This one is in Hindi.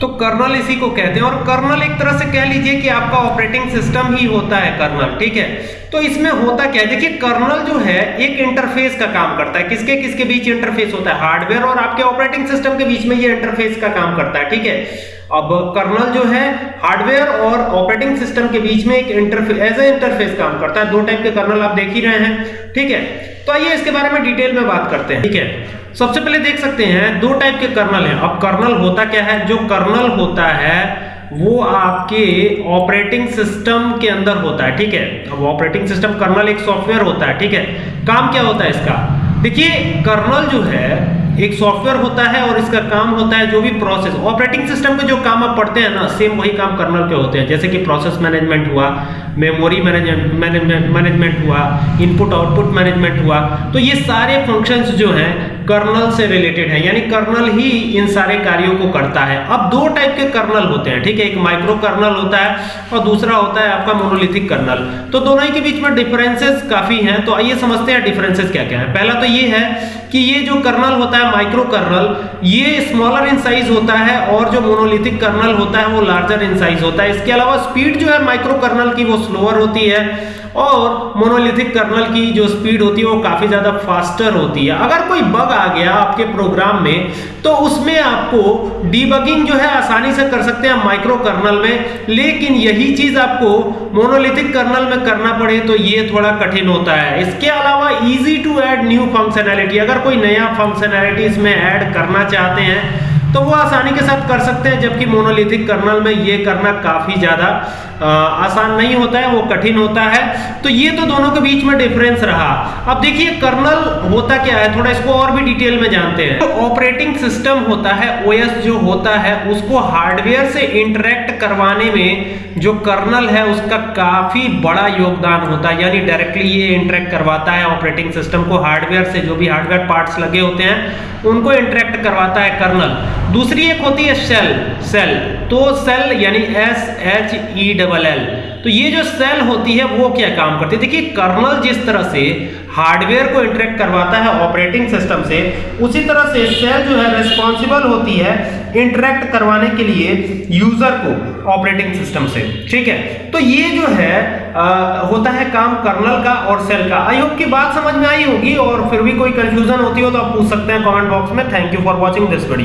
तो कर्नल इसी को कहते हैं। और कर्नल एक तरह से कह लीजिए कि आपका ऑपरेटिंग सिस्टम ही होता है कर्नल, ठीक है? तो इसमें होता क्या है? देखिए, कर्नल जो है, एक इंटरफेस का काम करता है। किसके किसके बीच इंटरफेस होता है? हार्डवेयर और आपके ऑपरेटिंग सिस्टम के बीच में ये इंटरफेस का काम करता है, ठीक है? अब कर्नल जो है हार्डवेयर और ऑपरेटिंग सिस्टम के बीच में एक इंटरफेस एज ए इंटरफेस काम करता है। दो टाइप के कर्नल आप देख ही रहे हैं, ठीक है? तो आइए इसके बारे में डिटेल में बात करते हैं, ठीक है? सबसे पहले देख सकते हैं, दो टाइप के कर्नल हैं। अब कर्नल होता क्या है? जो कर्नल होता है, वो आपके ऑपरेटिंग सिस्टम के अंदर होता है, ठीक है? अब ऑपरेटिंग सिस्टम कर्नल एक सॉफ्टवेयर होता है, ठीक है? काम क्या होता है इसका? देखिए कर्नल जो है, एक सॉफ्टवेयर होता है और इसका काम होता है जो भी प्रोसेस ऑपरेटिंग सिस्टम के जो काम आप पढ़ते हैं ना सेम वही काम कर्नल के होते हैं। जैसे कि प्रोसेस मैनेजमेंट हुआ मेमोरी मैनेजमेंट मैनेजमेंट हुआ इनपुट आउटपुट मैनेजमेंट हुआ। तो ये सारे फ़ंक्शंस जो हैं कर्नल से रिलेटेड है, यानी कर्नल ही इन सारे कार्यों को करता है। अब दो टाइप के कर्नल होते हैं, ठीक है? एक माइक्रो कर्नल होता है और दूसरा होता है आपका मोनोलिथिक कर्नल। तो दोनों ही के बीच में डिफरेंसेस काफ़ी हैं तो आइए समझते हैं डिफरेंसेस क्या क्या है। पहला तो ये है कि ये जो कर्नल होता है माइक्रो कर्नल ये स्मॉलर इन साइज़ होता है और जो मोनोलिथिक कर्नल होता है, वो लार्जर इन साइज़ होता है। इसके अलावा स्पीड जो है माइक्रो कर्नल की वो स्लोअर होती है और मोनोलिथिक कर्नल की जो स्पीड होती है, वो काफ़ी ज़्यादा फास्टर होती है। अगर कोई बग आ गया आपके प्रोग्राम में तो उसमें आपको डीबगिंग जो है, आसानी से कर सकते हैं माइक्रो कर्नल में। लेकिन यही चीज़ आपको मोनोलिथिक कर्नल में करना पड़े तो ये थोड़ा कठिन होता है। इसके अलावा easy to add new functionality अगर कोई नया फंक्शनैलिटी इसमें ऐड करना चाहते हैं तो वो आसानी के साथ कर सकते हैं, जबकि मोनोलिथिक कर्नल में ये करना काफ़ी ज़्यादा आसान नहीं होता है, वो कठिन होता है। तो ये तो दोनों के बीच में डिफरेंस रहा। अब देखिए कर्नल होता क्या है? थोड़ा इसको और भी डिटेल में जानते हैं। तो ऑपरेटिंग सिस्टम होता है ओएस जो होता है, उसको हार्डवेयर से इंटरेक्ट करवाने में जो कर्नल है, उसका काफ़ी बड़ा योगदान होता है। यानी डायरेक्टली ये इंटरेक्ट करवाता है ऑपरेटिंग सिस्टम को हार्डवेयर से जो भी हार्डवेयर पार्ट्स लगे होते हैं, उनको इंटरेक्ट करवाता है कर्नल दूसरी एक होती है सेल सेल। तो सेल यानी S H E double L. तो ये जो सेल होती है वो क्या काम करती है? देखिए कर्नल जिस तरह से हार्डवेयर को इंटरेक्ट करवाता है ऑपरेटिंग सिस्टम से उसी तरह से सेल जो है रिस्पॉन्सिबल होती है इंटरेक्ट करवाने के लिए यूज़र को ऑपरेटिंग सिस्टम से। ठीक है? तो ये जो है आ, होता है काम कर्नल का और सेल का। आई होप की बात समझ में आई होगी और फिर भी कोई कंफ्यूजन होती हो तो आप पूछ सकते हैं कमेंट बॉक्स में। Thank you for watching this video